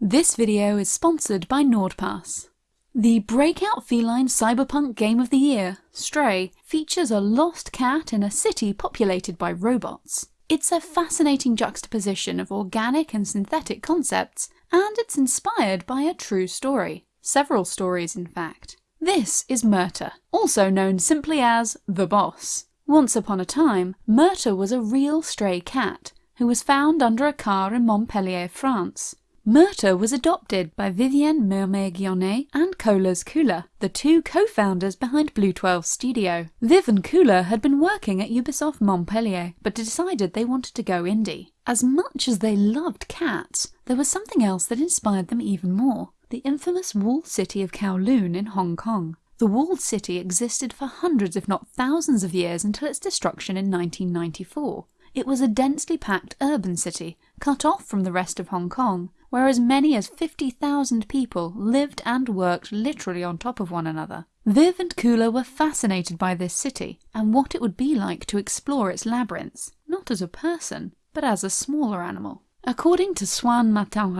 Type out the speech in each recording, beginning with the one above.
This video is sponsored by NordPass. The breakout feline cyberpunk game of the year, Stray, features a lost cat in a city populated by robots. It's a fascinating juxtaposition of organic and synthetic concepts, and it's inspired by a true story. Several stories, in fact. This is Murta, also known simply as The Boss. Once upon a time, Murta was a real stray cat who was found under a car in Montpellier, France. Murta was adopted by Vivienne Mermet-Guionnet and Colas Koola, the two co-founders behind Blue 12 Studio. Viv and Koola had been working at Ubisoft Montpellier, but decided they wanted to go indie. As much as they loved cats, there was something else that inspired them even more. The infamous walled city of Kowloon in Hong Kong. The walled city existed for hundreds if not thousands of years until its destruction in 1994. It was a densely packed urban city, cut off from the rest of Hong Kong, where as many as 50,000 people lived and worked literally on top of one another. Viv and Koola were fascinated by this city and what it would be like to explore its labyrinths, not as a person, but as a smaller animal. According to Swann Martin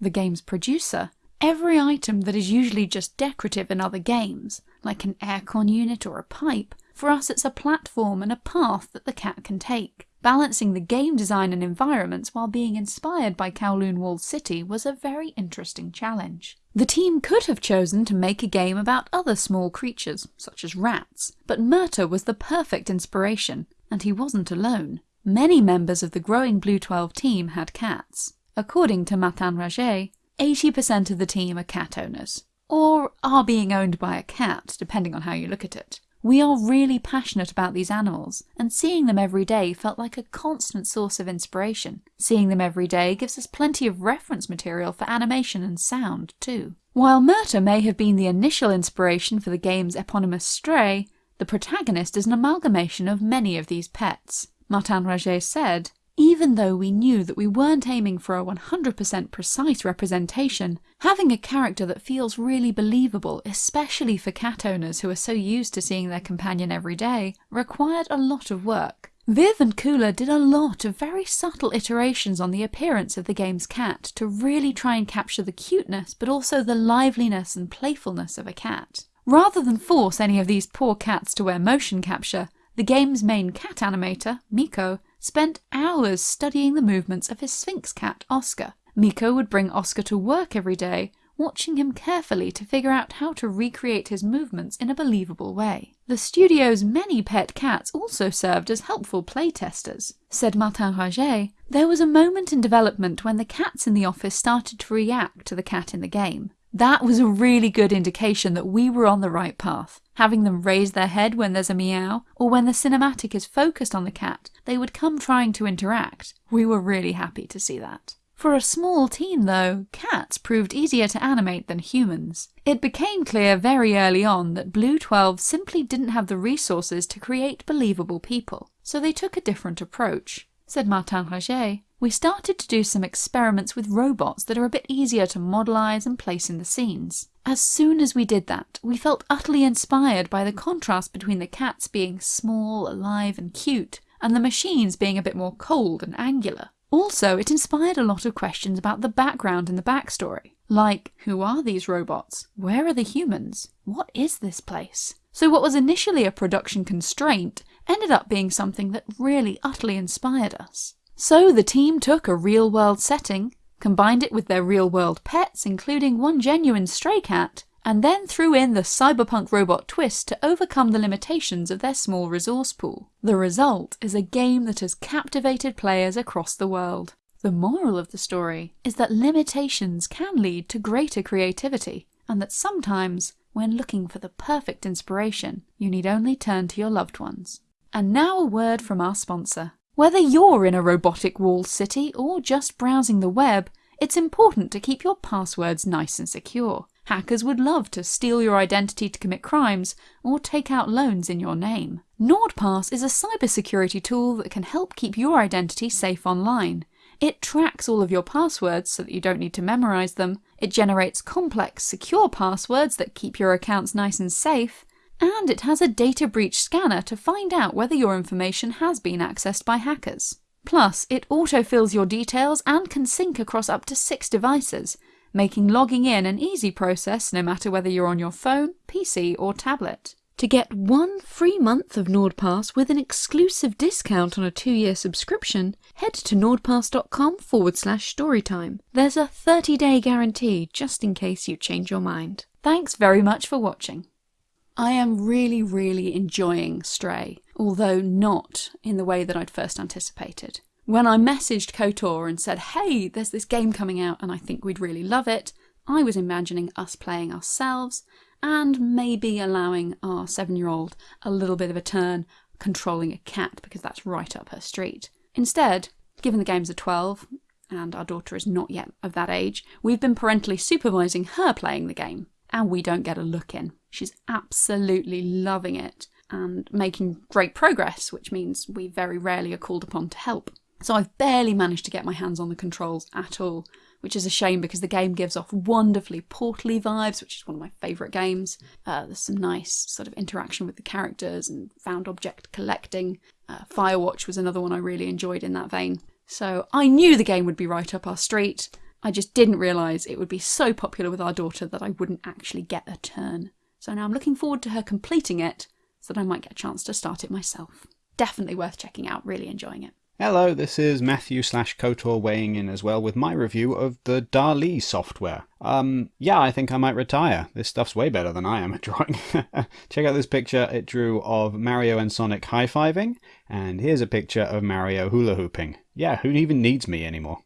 the game's producer, every item that is usually just decorative in other games, like an aircon unit or a pipe, for us it's a platform and a path that the cat can take. Balancing the game design and environments while being inspired by Kowloon Walled City was a very interesting challenge. The team could have chosen to make a game about other small creatures, such as rats, but Murta was the perfect inspiration, and he wasn't alone. Many members of the growing Blue 12 team had cats. According to Martin Raget, 80% of the team are cat owners, or are being owned by a cat, depending on how you look at it. We are really passionate about these animals, and seeing them every day felt like a constant source of inspiration. Seeing them every day gives us plenty of reference material for animation and sound, too. While Murta may have been the initial inspiration for the game's eponymous Stray, the protagonist is an amalgamation of many of these pets. Martin Raget said, even though we knew that we weren't aiming for a 100% precise representation, having a character that feels really believable, especially for cat owners who are so used to seeing their companion every day, required a lot of work. Viv and Koola did a lot of very subtle iterations on the appearance of the game's cat to really try and capture the cuteness but also the liveliness and playfulness of a cat. Rather than force any of these poor cats to wear motion capture, the game's main cat animator, Miko, spent hours studying the movements of his Sphynx cat, Oscar. Miko would bring Oscar to work every day, watching him carefully to figure out how to recreate his movements in a believable way. The studio's many pet cats also served as helpful playtesters. Said Martin Raget, there was a moment in development when the cats in the office started to react to the cat in the game. That was a really good indication that we were on the right path. Having them raise their head when there's a meow, or when the cinematic is focused on the cat, they would come trying to interact. We were really happy to see that. For a small team though, cats proved easier to animate than humans. It became clear very early on that Blue 12 simply didn't have the resources to create believable people, so they took a different approach. Said Martin Raget, we started to do some experiments with robots that are a bit easier to modelize and place in the scenes. As soon as we did that, we felt utterly inspired by the contrast between the cats being small, alive and cute, and the machines being a bit more cold and angular. Also, it inspired a lot of questions about the background and the backstory. Like, who are these robots? Where are the humans? What is this place? So what was initially a production constraint ended up being something that really utterly inspired us. So the team took a real-world setting, combined it with their real-world pets including one genuine stray cat, and then threw in the cyberpunk robot twist to overcome the limitations of their small resource pool. The result is a game that has captivated players across the world. The moral of the story is that limitations can lead to greater creativity, and that sometimes, when looking for the perfect inspiration, you need only turn to your loved ones. And now a word from our sponsor. Whether you're in a robotic walled city or just browsing the web, it's important to keep your passwords nice and secure. Hackers would love to steal your identity to commit crimes or take out loans in your name. NordPass is a cybersecurity tool that can help keep your identity safe online. It tracks all of your passwords so that you don't need to memorize them, it generates complex, secure passwords that keep your accounts nice and safe, and it has a data breach scanner to find out whether your information has been accessed by hackers. Plus, it autofills your details and can sync across up to six devices, making logging in an easy process no matter whether you're on your phone, PC, or tablet. To get one free month of NordPass with an exclusive discount on a two year subscription, head to nordpass.com forward slash storytime. There's a 30 day guarantee just in case you change your mind. Thanks very much for watching. I am really, really enjoying Stray, although not in the way that I'd first anticipated. When I messaged KOTOR and said, hey, there's this game coming out and I think we'd really love it, I was imagining us playing ourselves and maybe allowing our seven year old a little bit of a turn controlling a cat because that's right up her street. Instead, given the game's a 12 and our daughter is not yet of that age, we've been parentally supervising her playing the game and we don't get a look in. She's absolutely loving it and making great progress, which means we very rarely are called upon to help. So I've barely managed to get my hands on the controls at all, which is a shame because the game gives off wonderfully portally vibes, which is one of my favourite games. Uh, there's some nice sort of interaction with the characters and found object collecting. Uh, Firewatch was another one I really enjoyed in that vein. So I knew the game would be right up our street. I just didn't realise it would be so popular with our daughter that I wouldn't actually get a turn. So now I'm looking forward to her completing it so that I might get a chance to start it myself. Definitely worth checking out, really enjoying it. Hello, this is Matthew slash KOTOR weighing in as well with my review of the DALL-E software. Um, yeah, I think I might retire. This stuff's way better than I am at drawing. Check out this picture it drew of Mario and Sonic high-fiving, and here's a picture of Mario hula hooping. Yeah, who even needs me anymore?